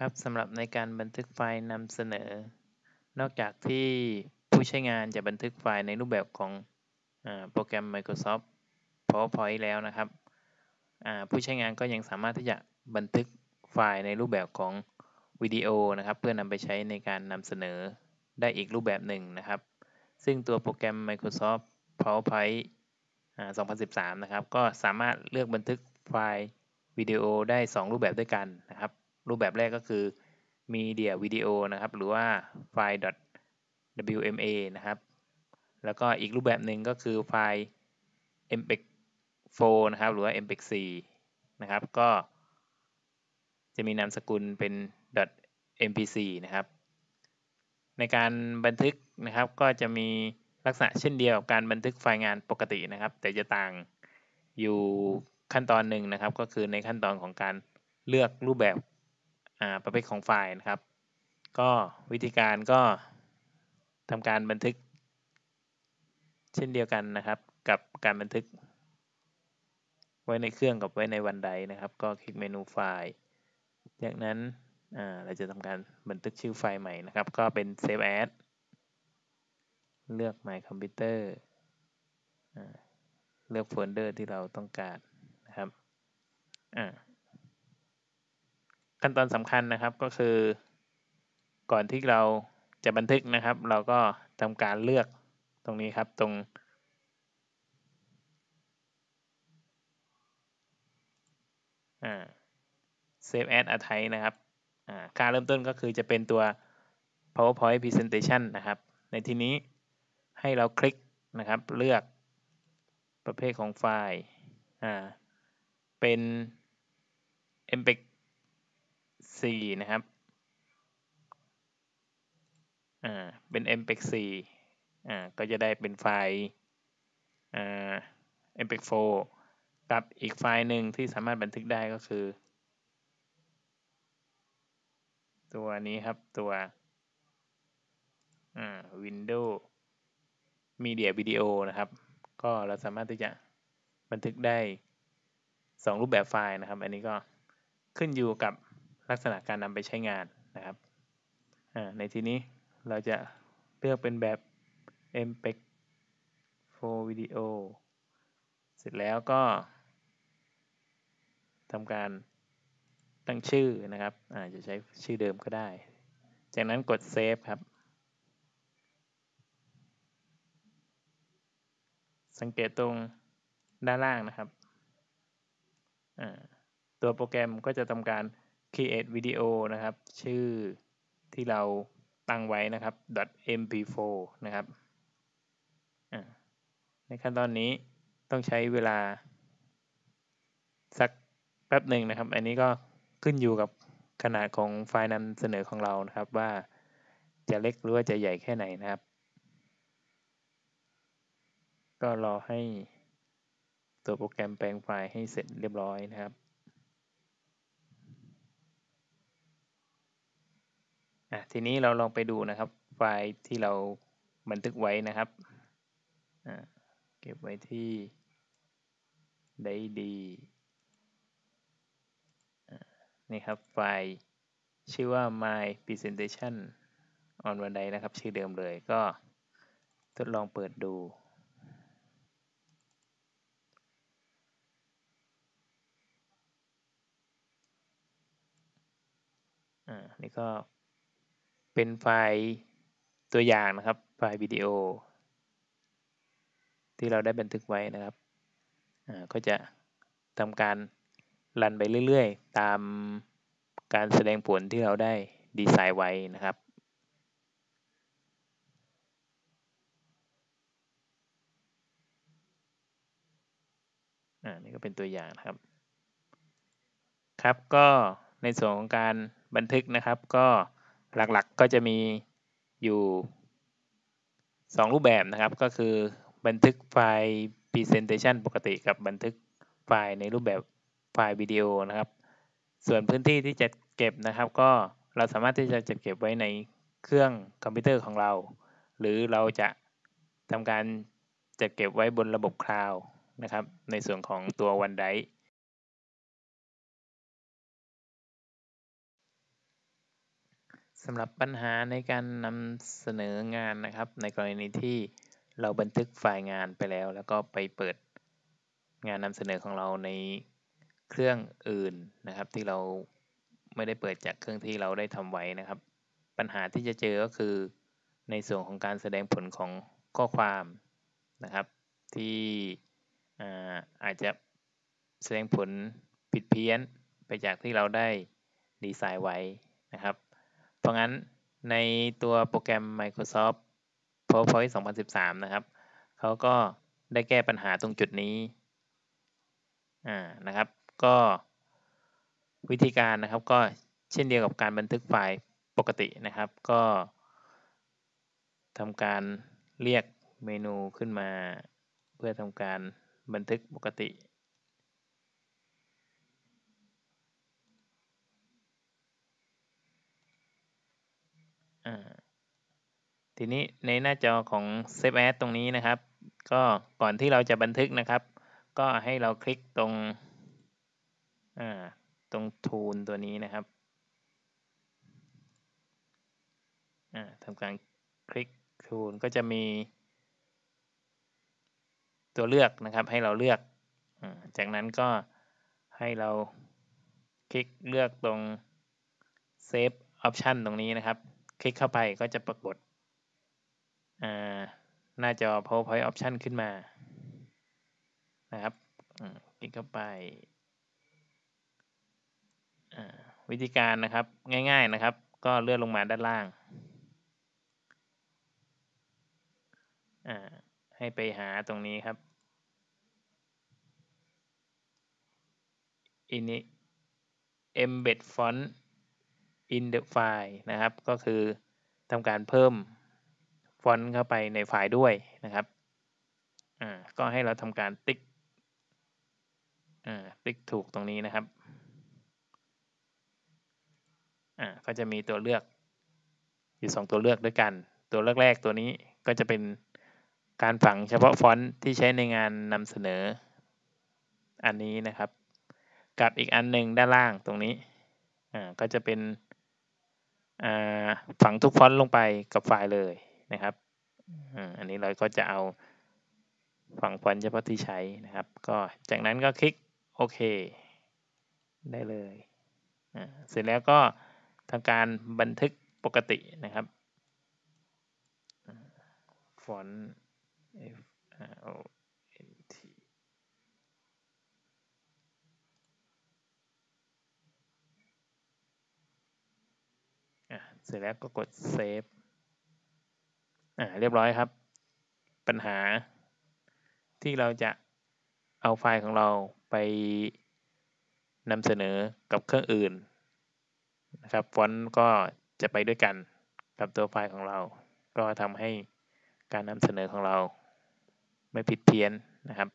ครับสำหรับในการบันทึกไฟล์นำเสนอ นอกจากที่ผู้ใช้งานจะบันทึกไฟล์ในรูปแบบของอโปรแกรม Microsoft PowerPoint แล้วนะครับ ผู้ใช้งานก็ยังสามารถที่จะบันทึกไฟล์ในรูปแบบของวิดีโอนะครับ เพื่อนำไปใช้ในการนำเสนอได้อีกรูปแบบหนึ่งนะครับ ซึ่งตัวโปรแกรม Microsoft PowerPoint 2013 นะครับ ก็สามารถเลือกบันทึกไฟล์วิดีโอได้ 2 รูปแบบด้วยกันนะครับ รูปแบบแรกก็คือ media video นะครับ หรือว่าไฟล์ .wma นะครับ แล้วก็อีกรูปแบบหนึ่งก็คือไฟล์ mpeg 4นะครับ หรือว่า mpeg 4นะครับ ก็จะมีนามสกุลเป็น .mp4 นะครับ ในการบันทึกนะครับก็จะมีลักษณะเช่นเดียวกับการบันทึกไฟล์งานปกตินะครับ แต่จะต่างอยู่ขั้นตอนหนึ่งนะครับ ก็คือในขั้นตอนของการเลือกรูปแบบ ประเภทของไฟล์นะครับ ก็วิธีการก็ทำการบันทึก เช่นเดียวกันนะครับ กับการบันทึก ไว้ในเครื่องกับไว้ในวันใดนะครับ ก็คลิกเมนูไฟล์ จากนั้นเราจะทำการบันทึกชื่อไฟล์ใหม่นะครับ ก็เป็น save as เลือก my computer เลือกโฟลเดอร์ที่เราต้องการนะครับ ขั้นตอนสำคัญนะครับก็คือ ก่อนที่เราจะบันทึกนะครับ เราก็ทำการเลือกตรงนี้ครับตรงอ่า save as a type นะครับอ่าการเริ่มต้นก็คือจะเป็นตัว powerpoint presentation นะครับ ในที่นี้ให้เราคลิกนะครับ เลือกประเภทของไฟล์เป็น mpeg 4นะครับ อ่า เป็น mpeg 4อ่า ก็จะได้เป็นไฟล์ อ่า mpeg 4กับอีกไฟล์หนึ่งที่สามารถบันทึกได้ก็คือ ตัวนี้ครับ ตัว อ่า Windows Media Video นะครับ ก็เราสามารถที่จะบันทึกได้สองรูปแบบไฟล์นะครับ อันนี้ก็ขึ้นอยู่กับ ลักษณะการนำไปใช้งานนะครับในที่นี้เราจะเลือกเป็นแบบ MPEG 4 Video เสร็จแล้วก็ทำการตั้งชื่อนะครับอาจจะใช้ชื่อเดิมก็ได้ จากนั้นกด Save ครับ สังเกตตรงด้านล่างนะครับ ตัวโปรแกรมก็จะทำการ create video นะครับ ชื่อที่เราตั้งไว้นะครับ .mp4 นะครับในขั้นตอนนี้ต้องใช้เวลา สักแป๊บหนึ่งนะครับ อันนี้ก็ขึ้นอยู่กับขนาดของไฟล์นำเสนอของเรานะครับว่าจะเล็กหรือว่าจะใหญ่แค่ไหนนะครับ ก็รอให้ตัวโปรแกรมแปลงไฟล์ให้เสร็จเรียบร้อยนะครับ ทีนี้เราลองไปดูนะครับ ไฟล์ที่เราบันทึกไว้นะครับเก็บไว้ที่ได้ดีนี่ครับไฟล์ชื่อว่า my presentation on วันใดนะครับ ชื่อเดิมเลยก็ทดลองเปิดดู อ่า นี่ก็ เป็นไฟล์ตัวอย่างนะครับ ไฟล์วิดีโอ ที่เราได้บันทึกไว้นะครับก็จะทำการรันไปเรื่อยๆ ตามการแสดงผลที่เราได้ดีไซน์ไว้นะครับอ่านี่ก็เป็นตัวอย่างนะครับ ครับก็ในส่วนของการบันทึกนะครับก็ หลักๆก็จะมีอยู่ 2 รูปแบบนะครับ ก็คือบันทึกไฟล์ Presentation ปกติกับบันทึกไฟล์ในรูปแบบไฟล์วิดีโอนะครับ ส่วนพื้นที่ที่จะเก็บนะครับ ก็เราสามารถที่จะจัดเก็บไว้ในเครื่องคอมพิวเตอร์ของเรา หรือเราจะทำการจัดเก็บไว้บนระบบคลาวด์นะครับ ในส่วนของตัว OneDrive สำหรับปัญหาในการนำเสนองานนะครับ ในกรณีที่เราบันทึกไฟล์งานไปแล้ว แล้วก็ไปเปิดงานนำเสนอของเราในเครื่องอื่นนะครับ ที่เราไม่ได้เปิดจากเครื่องที่เราได้ทำไว้นะครับ ปัญหาที่จะเจอก็คือในส่วนของการแสดงผลของข้อความนะครับ ที่อาจจะแสดงผลผิดเพี้ยนไปจากที่เราได้ดีไซน์ไว้นะครับ เพราะงั้นในตัวโปรแกรม Microsoft PowerPoint 2013 นะครับ เขาก็ได้แก้ปัญหาตรงจุดนี้นะครับ ก็วิธีการนะครับก็เช่นเดียวกับการบันทึกไฟล์ปกตินะครับ ก็ทำการเรียกเมนูขึ้นมา เพื่อทำการบันทึกปกติ ทีนี้ในหน้าจอของ Save As ตรงนี้นะครับ ก็ก่อนที่เราจะบันทึกนะครับ ก็ให้เราคลิกตรงตรง Tool ตัวนี้นะครับทำการคลิก Tool ก็จะมี ตัวเลือกนะครับ ให้เราเลือก จากนั้นก็ให้เราคลิกเลือกตรง Save Option ตรงนี้นะครับ ลิกเข้าไปก็จะปรากฏหน้าจอ PowerPoint Option ขึ้นมานะครับคลิกเข้าไปวิธีการนะครับง่ายๆนะครับ ก็เลื่อนลงมาด้านล่าง ให้ไปหาตรงนี้ครับ in embed font in the file นะครับ ก็คือทำการเพิ่มฟอนต์เข้าไปในไฟล์ด้วยนะครับอ่าก็ให้เราทำการติ๊กอ่าติ๊กถูกตรงนี้นะครับอ่าก็จะมีตัวเลือกอยู่สองตัวเลือกด้วยกัน ตัวเลือกแรกตัวนี้ก็จะเป็นการฝังเฉพาะฟอนต์ที่ใช้ในงานนำเสนอ อันนี้นะครับ กับอีกอันหนึ่งด้านล่างตรงนี้อ่าก็จะเป็น ฝังทุกฟอนต์ลงไปกับไฟล์เลยนะครับอันนี้เราก็จะเอาฝังฟอนต์เฉพาะที่ใช้นะครับ ก็จากนั้นก็คลิกโอเคได้เลยเสร็จแล้วก็ทำการบันทึกปกตินะครับฟอนต์ F R O เสร็จแล้วก็กดเซฟอ่าเรียบร้อยครับ ปัญหาที่เราจะเอาไฟล์ของเราไปนำเสนอกับเครื่องอื่นนะครับฟอนต์ก็จะไปด้วยกันกับตัวไฟล์ของเรา ก็ทำให้การนำเสนอของเราไม่ผิดเพี้ยนนะครับ